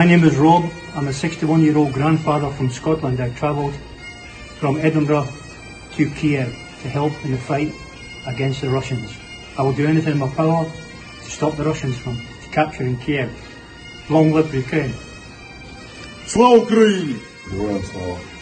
My name is Rob. I'm a 61 year old grandfather from Scotland. I travelled from Edinburgh to Kiev to help in the fight against the Russians. I will do anything in my power to stop the Russians from capturing Kiev. Long live Ukraine. Slava Ukraini!